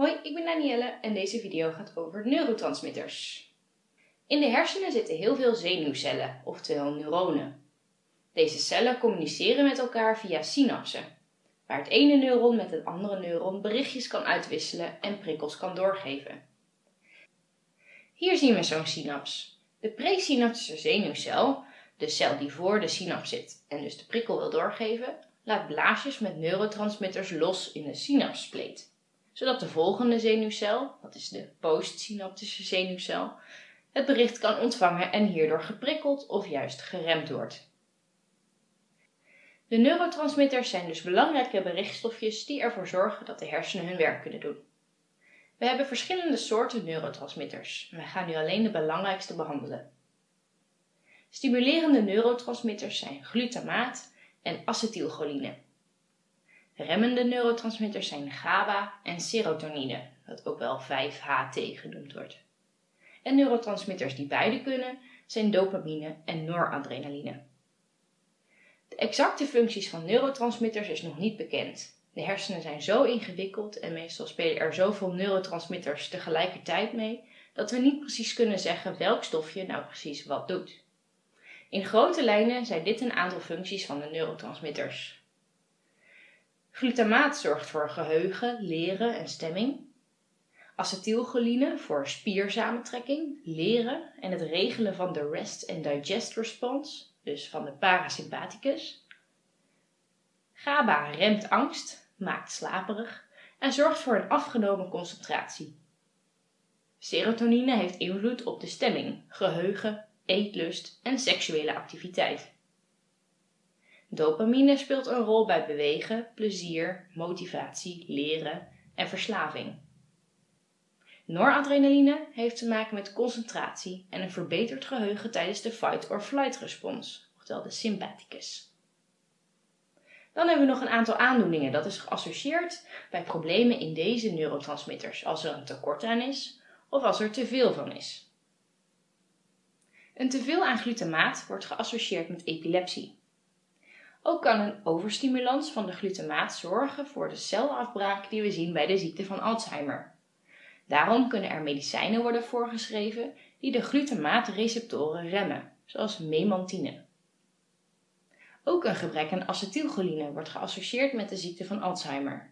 Hoi, ik ben Danielle en deze video gaat over neurotransmitters. In de hersenen zitten heel veel zenuwcellen, oftewel neuronen. Deze cellen communiceren met elkaar via synapsen, waar het ene neuron met het andere neuron berichtjes kan uitwisselen en prikkels kan doorgeven. Hier zien we zo'n synaps. De presynaptische zenuwcel, de cel die voor de synaps zit en dus de prikkel wil doorgeven, laat blaasjes met neurotransmitters los in de synapspleet zodat de volgende zenuwcel, dat is de postsynaptische zenuwcel, het bericht kan ontvangen en hierdoor geprikkeld of juist geremd wordt. De neurotransmitters zijn dus belangrijke berichtstofjes die ervoor zorgen dat de hersenen hun werk kunnen doen. We hebben verschillende soorten neurotransmitters. We gaan nu alleen de belangrijkste behandelen. Stimulerende neurotransmitters zijn glutamaat en acetylcholine. Remmende neurotransmitters zijn GABA en serotonine, dat ook wel 5-HT genoemd wordt. En neurotransmitters die beide kunnen zijn dopamine en noradrenaline. De exacte functies van neurotransmitters is nog niet bekend. De hersenen zijn zo ingewikkeld en meestal spelen er zoveel neurotransmitters tegelijkertijd mee dat we niet precies kunnen zeggen welk stofje nou precies wat doet. In grote lijnen zijn dit een aantal functies van de neurotransmitters. Glutamaat zorgt voor geheugen, leren en stemming. Acetylcholine voor spiersamentrekking, leren en het regelen van de rest and digest response, dus van de parasympathicus. GABA remt angst, maakt slaperig en zorgt voor een afgenomen concentratie. Serotonine heeft invloed op de stemming, geheugen, eetlust en seksuele activiteit. Dopamine speelt een rol bij bewegen, plezier, motivatie, leren en verslaving. Noradrenaline heeft te maken met concentratie en een verbeterd geheugen tijdens de fight-or-flight respons, oftewel de sympathicus. Dan hebben we nog een aantal aandoeningen dat is geassocieerd bij problemen in deze neurotransmitters als er een tekort aan is of als er te veel van is. Een teveel aan glutamaat wordt geassocieerd met epilepsie. Ook kan een overstimulans van de glutamaat zorgen voor de celafbraak die we zien bij de ziekte van Alzheimer. Daarom kunnen er medicijnen worden voorgeschreven die de glutamaatreceptoren remmen, zoals memantine. Ook een gebrek aan acetylcholine wordt geassocieerd met de ziekte van Alzheimer.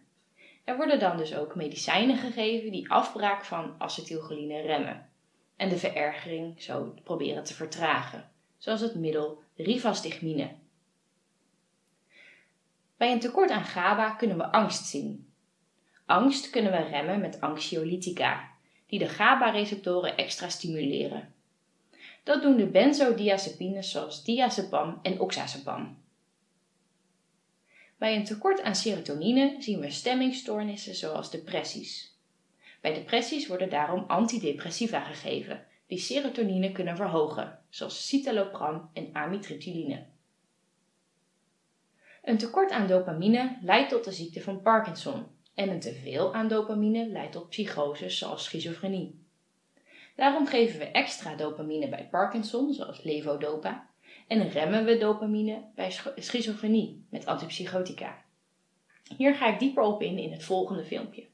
Er worden dan dus ook medicijnen gegeven die afbraak van acetylcholine remmen en de verergering zo proberen te vertragen, zoals het middel rivastigmine. Bij een tekort aan GABA kunnen we angst zien. Angst kunnen we remmen met anxiolytica, die de GABA-receptoren extra stimuleren. Dat doen de benzodiazepines zoals diazepam en oxazepam. Bij een tekort aan serotonine zien we stemmingstoornissen zoals depressies. Bij depressies worden daarom antidepressiva gegeven, die serotonine kunnen verhogen, zoals citalopram en amitriptyline. Een tekort aan dopamine leidt tot de ziekte van Parkinson en een teveel aan dopamine leidt tot psychoses zoals schizofrenie. Daarom geven we extra dopamine bij Parkinson, zoals levodopa, en remmen we dopamine bij schizofrenie met antipsychotica. Hier ga ik dieper op in in het volgende filmpje.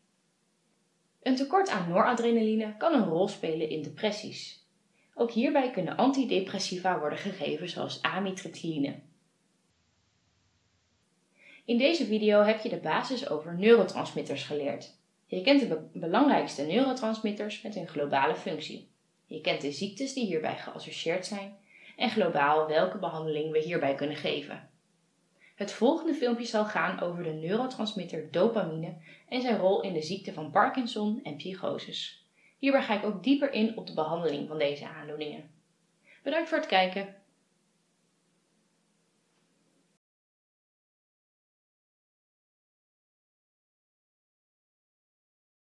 Een tekort aan noradrenaline kan een rol spelen in depressies. Ook hierbij kunnen antidepressiva worden gegeven zoals amitriptyline. In deze video heb je de basis over neurotransmitters geleerd. Je kent de belangrijkste neurotransmitters met hun globale functie. Je kent de ziektes die hierbij geassocieerd zijn en globaal welke behandeling we hierbij kunnen geven. Het volgende filmpje zal gaan over de neurotransmitter dopamine en zijn rol in de ziekte van Parkinson en psychoses. Hierbij ga ik ook dieper in op de behandeling van deze aandoeningen. Bedankt voor het kijken.